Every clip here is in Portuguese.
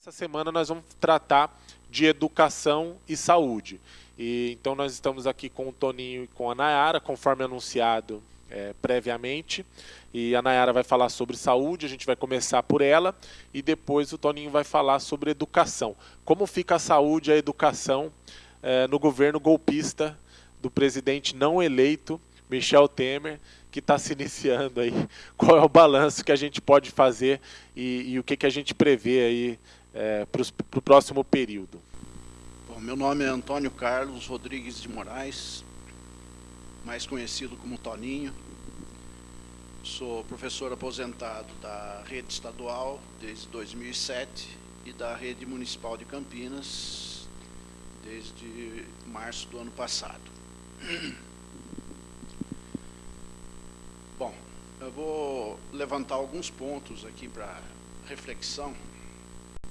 Essa semana nós vamos tratar de educação e saúde. E, então nós estamos aqui com o Toninho e com a Nayara, conforme anunciado é, previamente. E a Nayara vai falar sobre saúde, a gente vai começar por ela, e depois o Toninho vai falar sobre educação. Como fica a saúde e a educação é, no governo golpista do presidente não eleito, Michel Temer, que está se iniciando aí. Qual é o balanço que a gente pode fazer e, e o que, que a gente prevê aí é, para o próximo período? Bom, meu nome é Antônio Carlos Rodrigues de Moraes, mais conhecido como Toninho. Sou professor aposentado da rede estadual desde 2007 e da rede municipal de Campinas desde março do ano passado. Bom, eu vou levantar alguns pontos aqui para reflexão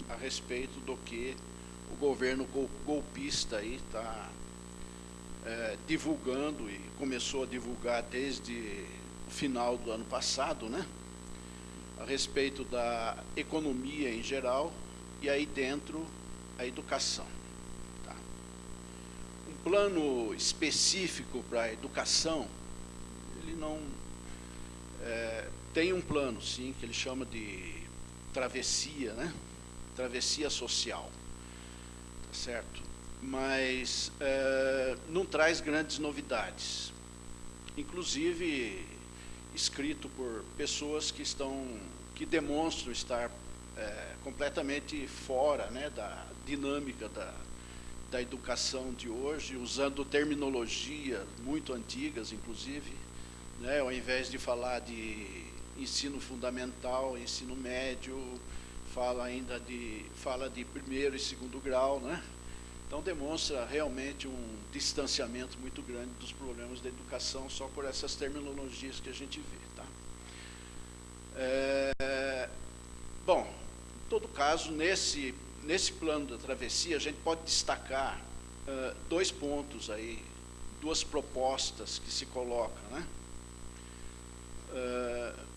a respeito do que o governo golpista aí está é, divulgando e começou a divulgar desde o final do ano passado, né? A respeito da economia em geral e aí dentro a educação. Tá? Um plano específico para a educação, ele não é, tem um plano, sim, que ele chama de travessia, né? Travessia social, tá certo? Mas é, não traz grandes novidades, inclusive escrito por pessoas que estão, que demonstram estar é, completamente fora, né, da dinâmica da, da educação de hoje, usando terminologia muito antigas, inclusive, né, ao invés de falar de ensino fundamental, ensino médio, fala ainda de, fala de primeiro e segundo grau, né? Então demonstra realmente um distanciamento muito grande dos problemas da educação só por essas terminologias que a gente vê. Tá? É, bom, em todo caso, nesse, nesse plano da travessia, a gente pode destacar uh, dois pontos aí, duas propostas que se colocam. Né? Uh,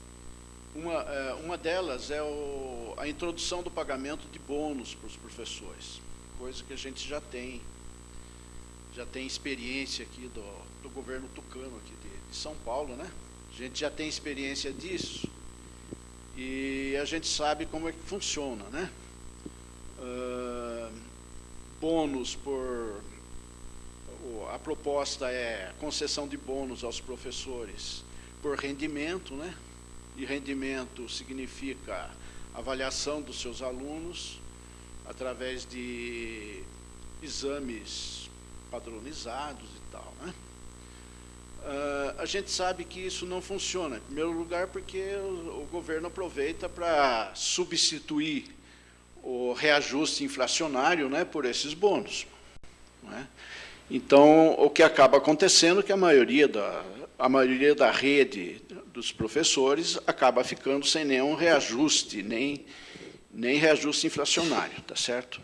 uma, é, uma delas é o, a introdução do pagamento de bônus para os professores, coisa que a gente já tem, já tem experiência aqui do, do governo tucano aqui de, de São Paulo, né? A gente já tem experiência disso e a gente sabe como é que funciona, né? Uh, bônus por a proposta é concessão de bônus aos professores por rendimento, né? De rendimento significa avaliação dos seus alunos através de exames padronizados e tal. Né? Uh, a gente sabe que isso não funciona, em primeiro lugar porque o, o governo aproveita para substituir o reajuste inflacionário né, por esses bônus. Né? Então, o que acaba acontecendo é que a maioria da, a maioria da rede dos professores acaba ficando sem nenhum reajuste, nem, nem reajuste inflacionário, tá certo?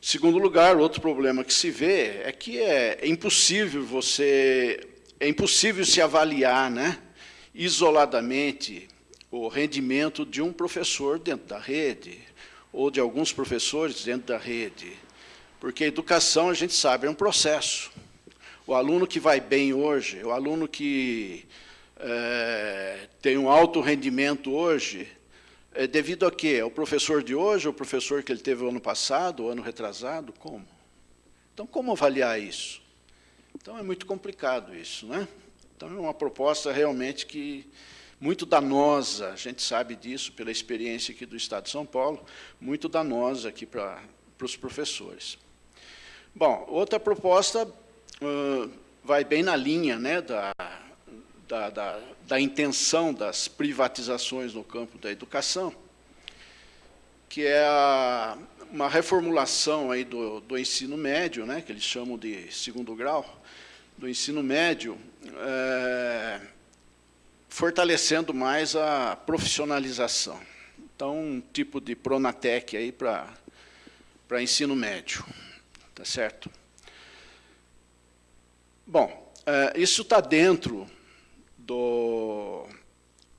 Segundo lugar, outro problema que se vê é que é, é impossível você, é impossível se avaliar, né, isoladamente o rendimento de um professor dentro da rede, ou de alguns professores dentro da rede, porque a educação, a gente sabe, é um processo. O aluno que vai bem hoje, o aluno que é, tem um alto rendimento hoje, é devido a quê? O professor de hoje, o professor que ele teve o ano passado, o ano retrasado, como? Então, como avaliar isso? Então, é muito complicado isso, né? Então, é uma proposta realmente que muito danosa, a gente sabe disso pela experiência aqui do Estado de São Paulo, muito danosa aqui para, para os professores. Bom, outra proposta uh, vai bem na linha né, da, da, da, da intenção das privatizações no campo da educação, que é a, uma reformulação aí do, do ensino médio, né, que eles chamam de segundo grau, do ensino médio, é, fortalecendo mais a profissionalização. Então, um tipo de Pronatec aí para ensino médio, tá certo? Bom, é, isso está dentro do,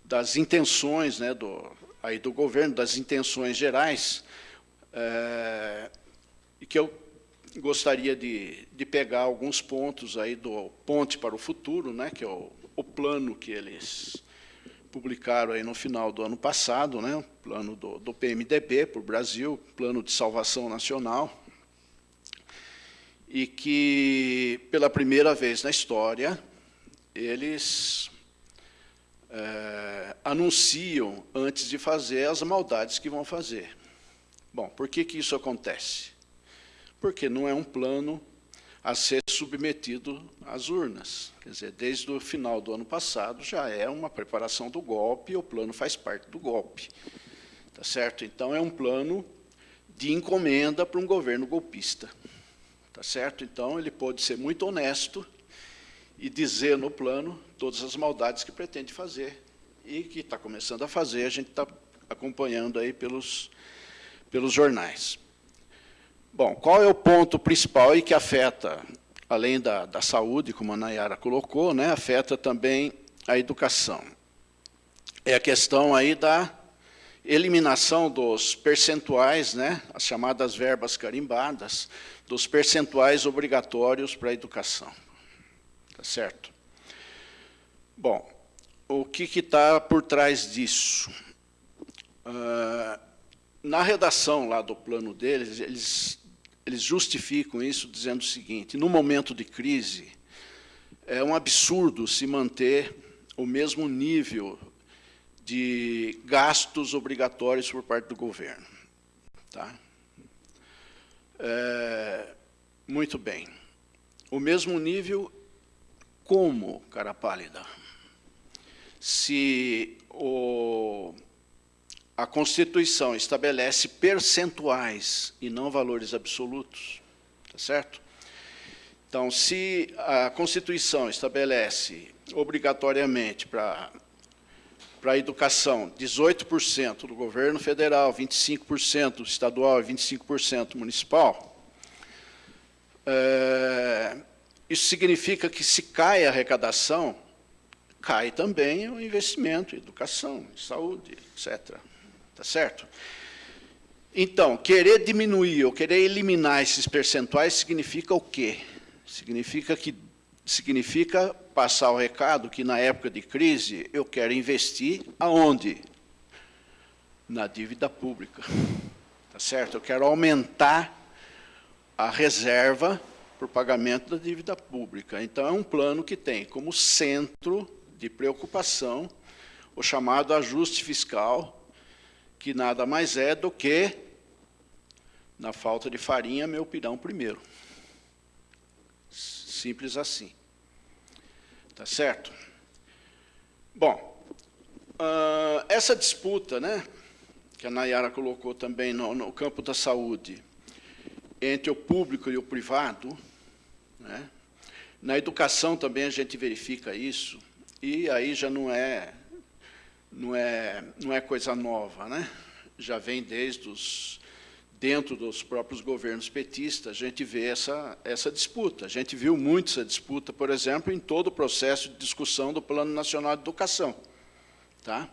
das intenções né, do, aí do governo, das intenções gerais, é, que eu gostaria de, de pegar alguns pontos aí do Ponte para o Futuro, né, que é o, o plano que eles publicaram aí no final do ano passado, né, plano do, do PMDB para o Brasil, Plano de Salvação Nacional, e que, pela primeira vez na história, eles é, anunciam antes de fazer as maldades que vão fazer. Bom, por que, que isso acontece? Porque não é um plano a ser submetido às urnas. Quer dizer, desde o final do ano passado já é uma preparação do golpe o plano faz parte do golpe. Tá certo? Então é um plano de encomenda para um governo golpista. Tá certo? Então ele pode ser muito honesto e dizer no plano todas as maldades que pretende fazer e que está começando a fazer, a gente está acompanhando aí pelos, pelos jornais. Bom, qual é o ponto principal aí que afeta, além da, da saúde, como a Nayara colocou, né, afeta também a educação? É a questão aí da eliminação dos percentuais, né, as chamadas verbas carimbadas, dos percentuais obrigatórios para a educação. Tá certo? Bom, o que está por trás disso? Uh, na redação lá do plano deles, eles eles justificam isso dizendo o seguinte, no momento de crise, é um absurdo se manter o mesmo nível de gastos obrigatórios por parte do governo. Tá? É, muito bem. O mesmo nível como, cara pálida? Se o a Constituição estabelece percentuais e não valores absolutos, tá certo? Então, se a Constituição estabelece obrigatoriamente para para a educação 18% do governo federal, 25% estadual e 25% municipal, é, isso significa que se cai a arrecadação, cai também o investimento em educação, em saúde, etc. Tá certo? Então, querer diminuir ou querer eliminar esses percentuais significa o quê? Significa que significa passar o recado que na época de crise eu quero investir aonde? Na dívida pública. Tá certo? Eu quero aumentar a reserva para o pagamento da dívida pública. Então, é um plano que tem como centro de preocupação o chamado ajuste fiscal que nada mais é do que, na falta de farinha, meu pirão primeiro. Simples assim. Tá certo? Bom, uh, essa disputa, né, que a Nayara colocou também no, no, campo da saúde, entre o público e o privado, né, na educação também a gente verifica isso, e aí já não é não é, não é coisa nova, né? já vem desde os, dentro dos próprios governos petistas, a gente vê essa, essa disputa. A gente viu muito essa disputa, por exemplo, em todo o processo de discussão do Plano Nacional de Educação. Tá?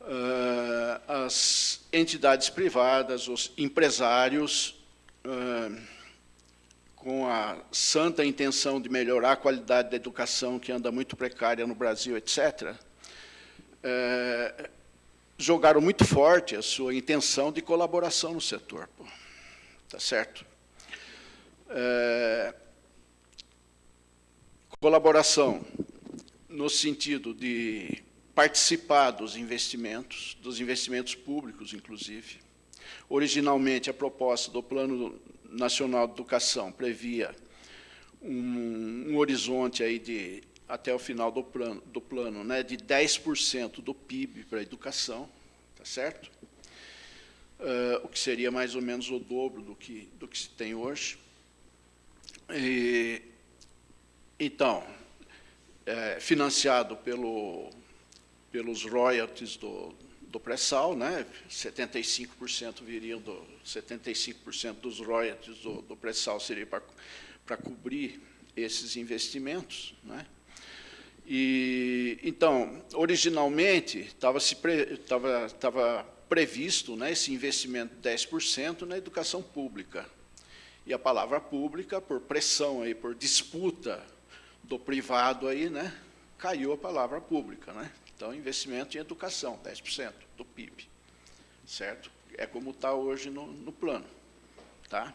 Uh, as entidades privadas, os empresários, uh, com a santa intenção de melhorar a qualidade da educação, que anda muito precária no Brasil, etc., é, jogaram muito forte a sua intenção de colaboração no setor. Pô. Tá certo? É, colaboração no sentido de participar dos investimentos, dos investimentos públicos, inclusive. Originalmente, a proposta do Plano Nacional de Educação previa um, um horizonte aí de até o final do plano, do plano né, de 10% do PIB para a educação, tá certo? Uh, o que seria mais ou menos o dobro do que, do que se tem hoje. E, então, é, financiado pelo, pelos royalties do, do pré-sal, né? 75% viriam do 75% dos royalties do, do pré-sal seria para cobrir esses investimentos, né? E, então, originalmente, estava previsto né, esse investimento de 10% na educação pública. E a palavra pública, por pressão, aí, por disputa do privado, aí, né, caiu a palavra pública. Né? Então, investimento em educação, 10% do PIB. Certo? É como está hoje no, no plano. Tá?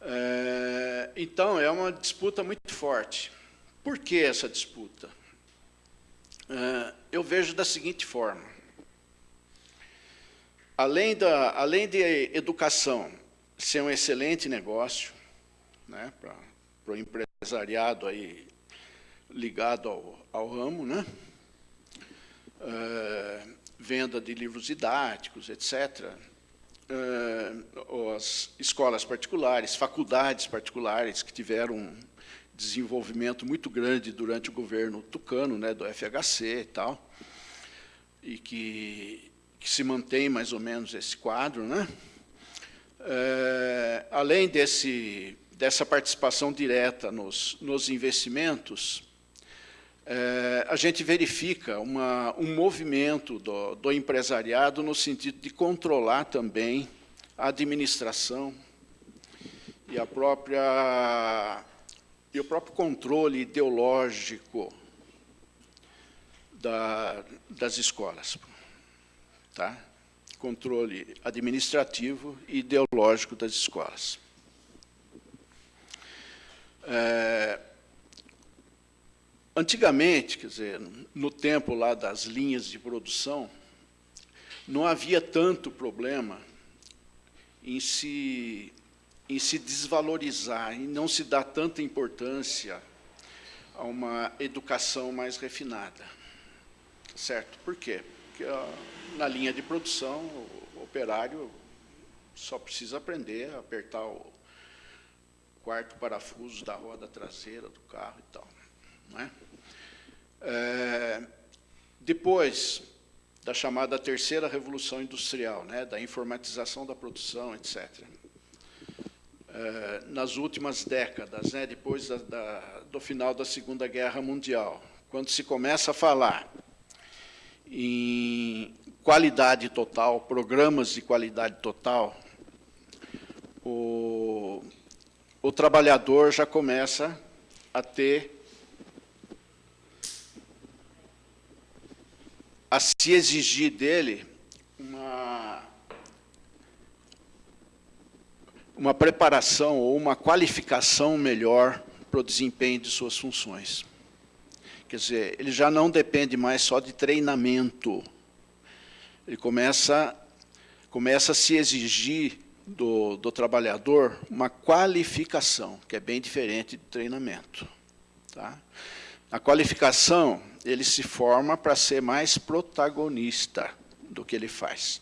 É, então, é uma disputa muito forte. Por que essa disputa? É, eu vejo da seguinte forma. Além, da, além de educação ser um excelente negócio né, para o empresariado aí ligado ao, ao ramo, né? É, venda de livros didáticos, etc uh, as escolas particulares, faculdades particulares que tiveram um desenvolvimento muito grande durante o governo tucano, né, do FHC e tal, e que, que se mantém mais ou menos esse quadro. Né? Uh, além desse, dessa participação direta nos, nos investimentos, é, a gente verifica uma, um movimento do, do, empresariado no sentido de controlar também a administração e, a própria, e o próprio controle ideológico da, das escolas. Tá? Controle administrativo e ideológico das escolas. É, Antigamente, quer dizer, no tempo lá das linhas de produção, não havia tanto problema em se, em se desvalorizar, em não se dar tanta importância a uma educação mais refinada. Certo? Por quê? Porque na linha de produção, o operário só precisa aprender a apertar o quarto parafuso da roda traseira do carro e tal. É? É, depois da chamada terceira revolução industrial, né, da informatização da produção, etc. É, nas últimas décadas, né, depois da, da, do final da Segunda Guerra Mundial, quando se começa a falar em qualidade total, programas de qualidade total, o, o trabalhador já começa a ter a se exigir dele uma, uma preparação ou uma qualificação melhor para o desempenho de suas funções. Quer dizer, ele já não depende mais só de treinamento. Ele começa, começa a se exigir do, do trabalhador uma qualificação, que é bem diferente de treinamento. Tá? A qualificação ele se forma para ser mais protagonista do que ele faz.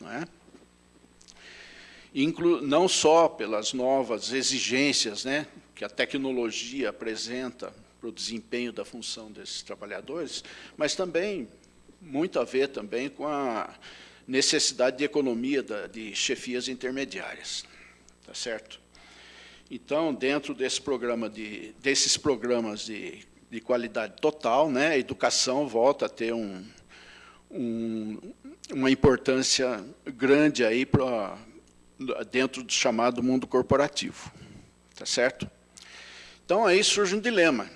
Não, é? Inclu não só pelas novas exigências né, que a tecnologia apresenta para o desempenho da função desses trabalhadores, mas também, muito a ver também com a necessidade de economia da, de chefias intermediárias. Tá certo? Então, dentro desse programa de, desses programas de de qualidade total, né? a educação volta a ter um, um, uma importância grande aí pra, dentro do chamado mundo corporativo. Tá certo? Então, aí surge um dilema.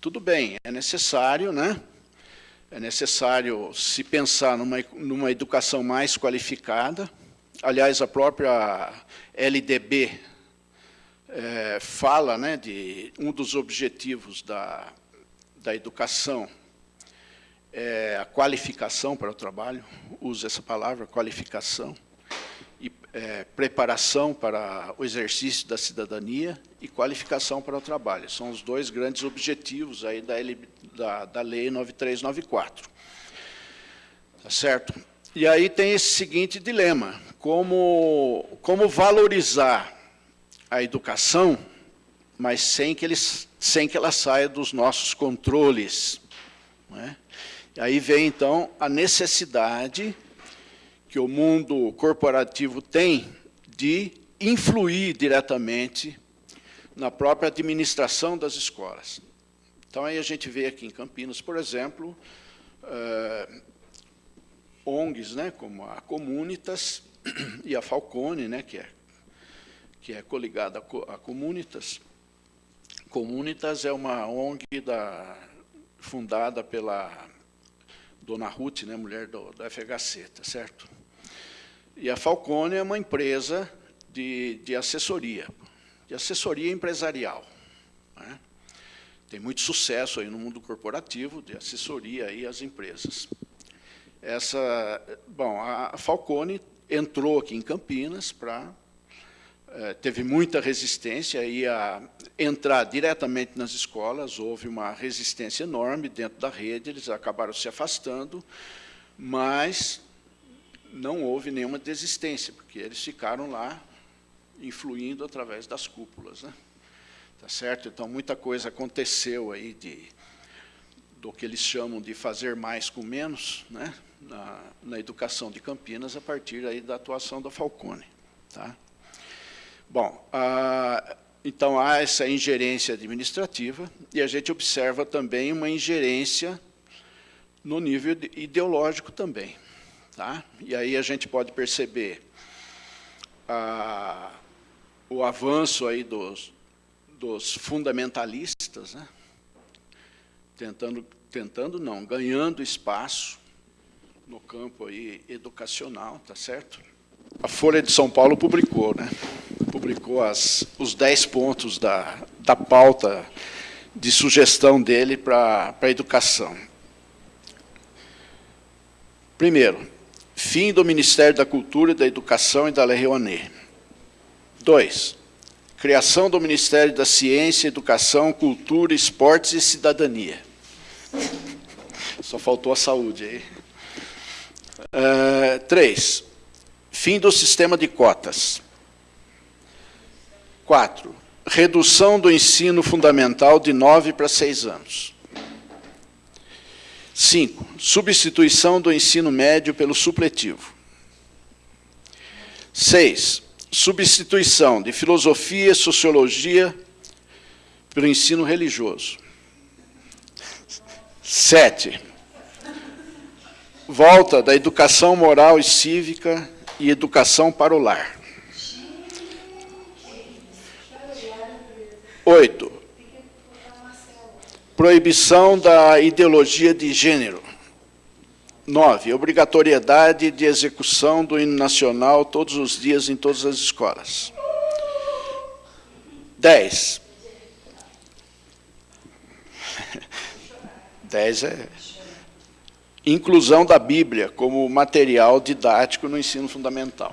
Tudo bem, é necessário, né? É necessário se pensar numa, numa educação mais qualificada. Aliás, a própria LDB, é, fala né, de um dos objetivos da, da educação é a qualificação para o trabalho, usa essa palavra, qualificação, e é, preparação para o exercício da cidadania e qualificação para o trabalho. São os dois grandes objetivos aí da, da, da Lei 9394. Tá certo? E aí tem esse seguinte dilema, como, como valorizar a educação, mas sem que, eles, sem que ela saia dos nossos controles. É? E aí vem, então, a necessidade que o mundo corporativo tem de influir diretamente na própria administração das escolas. Então, aí a gente vê aqui em Campinas, por exemplo, uh, ONGs, né, como a Comunitas e a Falcone, né, que é, que é coligada a Comunitas. Comunitas é uma ONG da, fundada pela dona Ruth, né, mulher do, do FHC, tá certo? E a Falcone é uma empresa de, de assessoria, de assessoria empresarial. Né? Tem muito sucesso aí no mundo corporativo, de assessoria aí às empresas. Essa, bom, a Falcone entrou aqui em Campinas para teve muita resistência aí a entrar diretamente nas escolas, houve uma resistência enorme dentro da rede, eles acabaram se afastando, mas não houve nenhuma desistência, porque eles ficaram lá influindo através das cúpulas. Né? Tá certo? Então, muita coisa aconteceu aí de, do que eles chamam de fazer mais com menos, né? na, na educação de Campinas, a partir aí da atuação da Falcone. Tá? Bom, então há essa ingerência administrativa e a gente observa também uma ingerência no nível ideológico também. Tá? E aí a gente pode perceber o avanço aí dos, dos fundamentalistas, né? tentando, tentando não, ganhando espaço no campo aí educacional, tá certo? A Folha de São Paulo publicou, né? Publicou as, os 10 pontos da, da pauta de sugestão dele para a educação. Primeiro, fim do Ministério da Cultura, da Educação e da Lei Rouanet. Dois, criação do Ministério da Ciência, Educação, Cultura, Esportes e Cidadania. Só faltou a saúde aí. Uh, três, fim do sistema de cotas. Quatro, redução do ensino fundamental de nove para seis anos. Cinco, substituição do ensino médio pelo supletivo. Seis, substituição de filosofia e sociologia pelo ensino religioso. Sete, volta da educação moral e cívica e educação para o lar. Oito, proibição da ideologia de gênero. Nove, obrigatoriedade de execução do hino nacional todos os dias em todas as escolas. Dez. Dez é inclusão da Bíblia como material didático no ensino fundamental.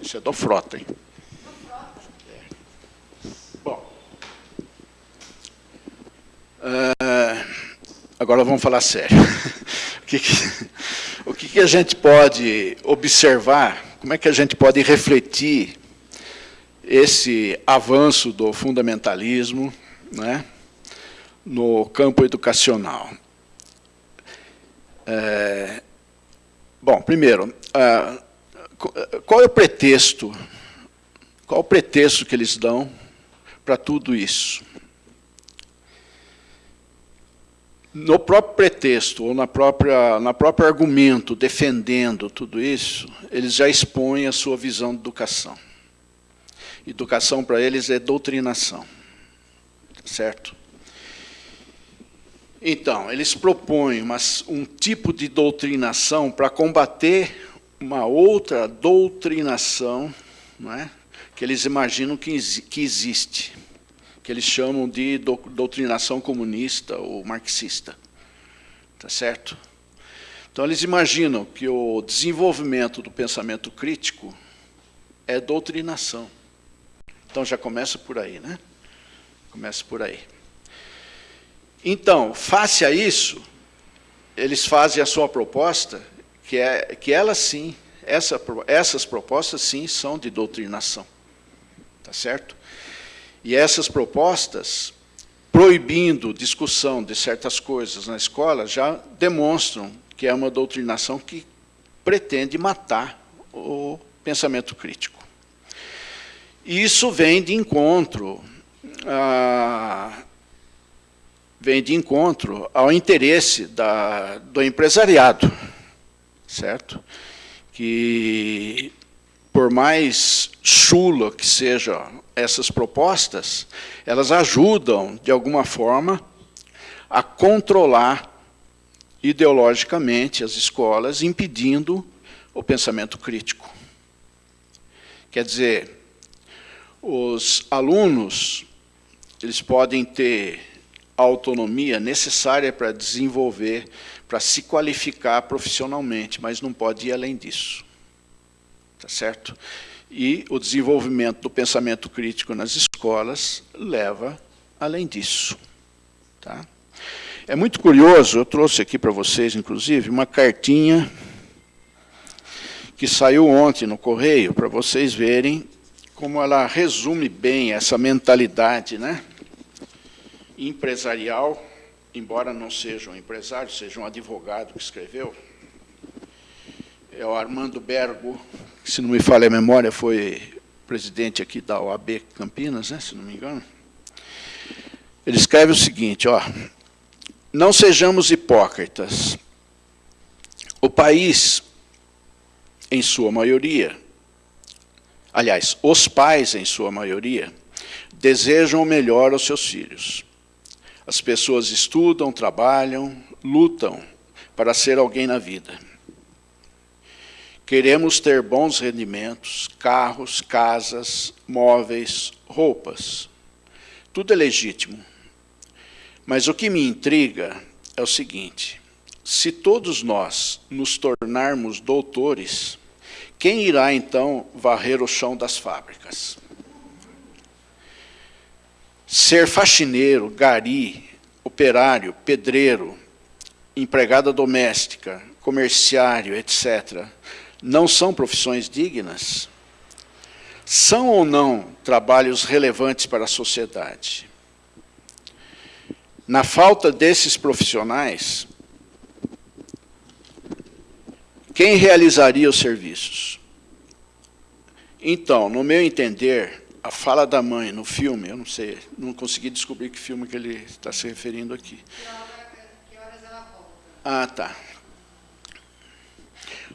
Isso é do Frota, hein? Uh, agora vamos falar sério. o, que, que, o que, que a gente pode observar, como é que a gente pode refletir esse avanço do fundamentalismo, né? no campo educacional? É, bom, primeiro, qual é o pretexto? Qual o pretexto que eles dão para tudo isso? No próprio pretexto, ou na própria, na próprio argumento defendendo tudo isso, eles já expõem a sua visão de educação. Educação para eles é doutrinação, certo? Então, eles propõem uma, um tipo de doutrinação para combater uma outra doutrinação não é? que eles imaginam que, que existe, que eles chamam de do, doutrinação comunista ou marxista. Tá certo? Então, eles imaginam que o desenvolvimento do pensamento crítico é doutrinação. Então, já começa por aí, né? Começa por aí. Então, face a isso, eles fazem a sua proposta, que é que ela sim, essa, essas propostas sim são de doutrinação. Tá certo? E essas propostas, proibindo discussão de certas coisas na escola, já demonstram que é uma doutrinação que pretende matar o pensamento crítico. E isso vem de encontro a vem de encontro ao interesse da, do empresariado, certo? Que, por mais chula que sejam essas propostas, elas ajudam, de alguma forma, a controlar ideologicamente as escolas, impedindo o pensamento crítico. Quer dizer, os alunos eles podem ter a autonomia necessária para desenvolver, para se qualificar profissionalmente, mas não pode ir além disso. Tá certo? E o desenvolvimento do pensamento crítico nas escolas leva além disso. Tá? É muito curioso, eu trouxe aqui para vocês, inclusive, uma cartinha que saiu ontem no Correio, para vocês verem como ela resume bem essa mentalidade né, empresarial, embora não seja um empresário, seja um advogado que escreveu. É o Armando Bergo, se não me falha a memória, foi presidente aqui da OAB Campinas, né, se não me engano. Ele escreve o seguinte, ó, não sejamos hipócritas. O país, em sua maioria, aliás, os pais, em sua maioria, desejam o melhor aos seus filhos. As pessoas estudam, trabalham, lutam para ser alguém na vida. Queremos ter bons rendimentos, carros, casas, móveis, roupas. Tudo é legítimo. Mas o que me intriga é o seguinte, se todos nós nos tornarmos doutores, quem irá então varrer o chão das fábricas? Ser faxineiro, gari, operário, pedreiro, empregada doméstica, comerciário, etc., não são profissões dignas? São ou não trabalhos relevantes para a sociedade? Na falta desses profissionais, quem realizaria os serviços? Então, no meu entender, a fala da mãe no filme, eu não sei, não consegui descobrir que filme que ele está se referindo aqui. Que horas ela volta? Ah, tá.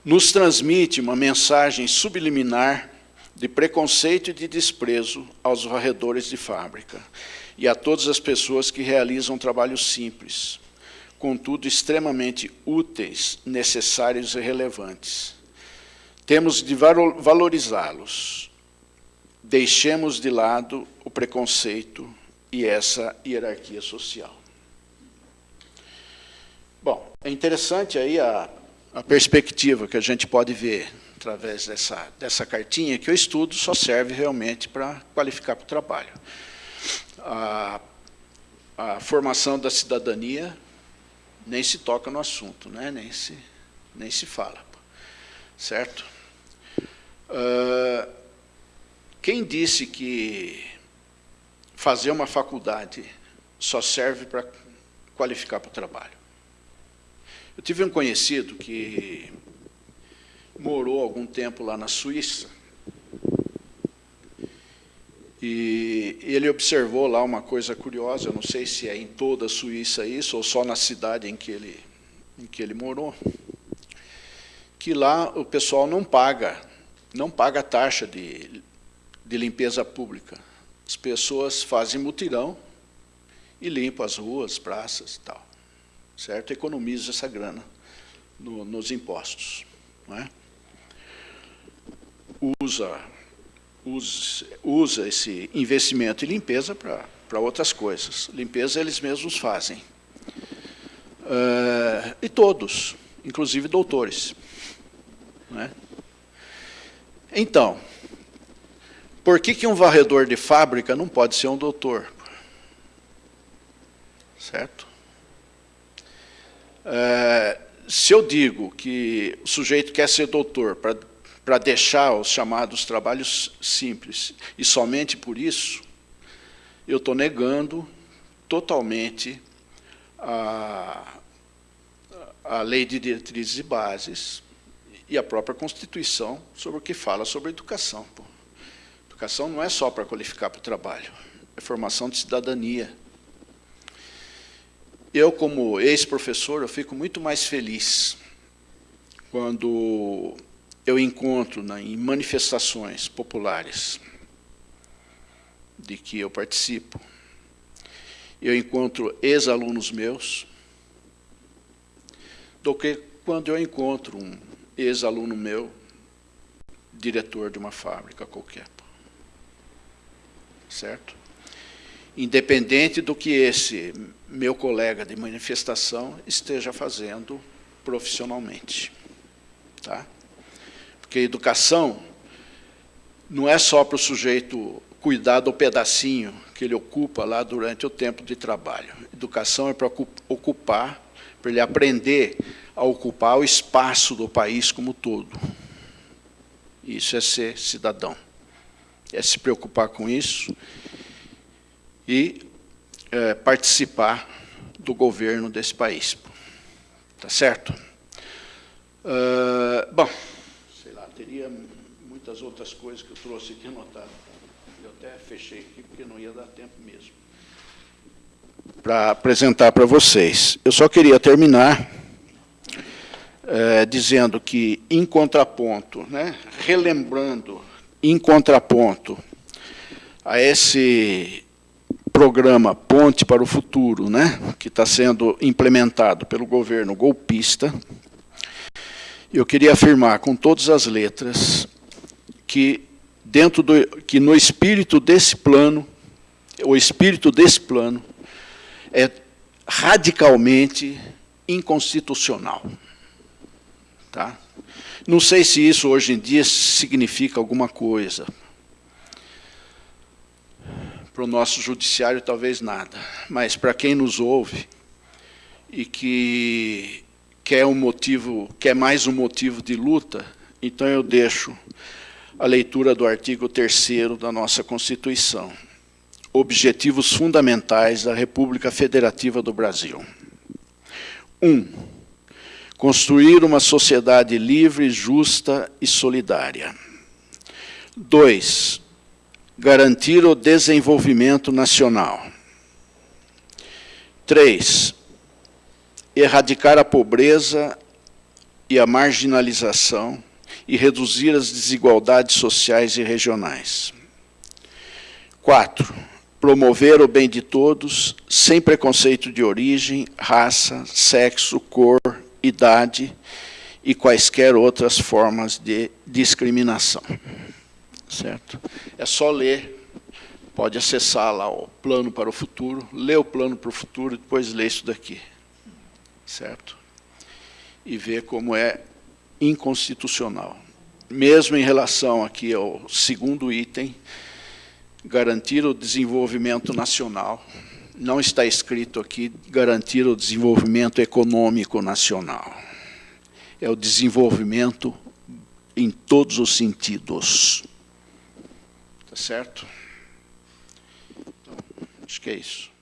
Nos transmite uma mensagem subliminar de preconceito e de desprezo aos varredores de fábrica e a todas as pessoas que realizam trabalhos simples, contudo extremamente úteis, necessários e relevantes. Temos de valorizá-los. Deixemos de lado o preconceito e essa hierarquia social. Bom, é interessante aí a, a perspectiva que a gente pode ver através dessa, dessa cartinha, que o estudo só serve realmente para qualificar para o trabalho a, a formação da cidadania nem se toca no assunto, né? nem, se, nem se fala. Certo? Uh, quem disse que fazer uma faculdade só serve para qualificar para o trabalho? Eu tive um conhecido que morou algum tempo lá na Suíça, e ele observou lá uma coisa curiosa, eu não sei se é em toda a Suíça isso, ou só na cidade em que ele, em que ele morou, que lá o pessoal não paga, não paga taxa de, de limpeza pública. As pessoas fazem mutirão e limpam as ruas, praças e tal. Certo? Economiza essa grana no, nos impostos. Não é? Usa usa, usa esse investimento em limpeza para outras coisas. Limpeza eles mesmos fazem. Uh, e todos, inclusive doutores. Né? Então, por que, que um varredor de fábrica não pode ser um doutor? Certo? Uh, se eu digo que o sujeito quer ser doutor para para deixar os chamados trabalhos simples. E somente por isso, eu estou negando totalmente a, a lei de diretrizes e bases e a própria Constituição sobre o que fala sobre educação. Pô. Educação não é só para qualificar para o trabalho, é formação de cidadania. Eu, como ex-professor, eu fico muito mais feliz quando eu encontro né, em manifestações populares de que eu participo, eu encontro ex-alunos meus, do que quando eu encontro um ex-aluno meu, diretor de uma fábrica qualquer. Certo? Independente do que esse meu colega de manifestação esteja fazendo profissionalmente. Tá? Porque educação não é só para o sujeito cuidar do pedacinho que ele ocupa lá durante o tempo de trabalho. Educação é para ocupar, para ele aprender a ocupar o espaço do país como todo. Isso é ser cidadão. É se preocupar com isso e é, participar do governo desse país. Tá certo? Uh, bom, sei lá, teria muitas outras coisas que eu trouxe aqui anotadas até fechei aqui porque não ia dar tempo mesmo. Para apresentar para vocês. Eu só queria terminar é, dizendo que, em contraponto, né, relembrando, em contraponto a esse programa Ponte para o Futuro, né, que está sendo implementado pelo governo golpista, eu queria afirmar com todas as letras que dentro do que no espírito desse plano, o espírito desse plano é radicalmente inconstitucional. Tá? Não sei se isso hoje em dia significa alguma coisa. Para o nosso judiciário, talvez nada. Mas para quem nos ouve e que quer um motivo, quer mais um motivo de luta, então eu deixo a leitura do artigo 3 da nossa Constituição. Objetivos fundamentais da República Federativa do Brasil. 1. Um, construir uma sociedade livre, justa e solidária. 2. Garantir o desenvolvimento nacional. 3. Erradicar a pobreza e a marginalização e reduzir as desigualdades sociais e regionais. 4. Promover o bem de todos, sem preconceito de origem, raça, sexo, cor, idade e quaisquer outras formas de discriminação. Certo? É só ler, pode acessar lá o plano para o futuro, ler o plano para o futuro e depois ler isso daqui. Certo? E ver como é inconstitucional. Mesmo em relação aqui ao segundo item, garantir o desenvolvimento nacional, não está escrito aqui garantir o desenvolvimento econômico nacional. É o desenvolvimento em todos os sentidos. Certo? Então, acho que é isso.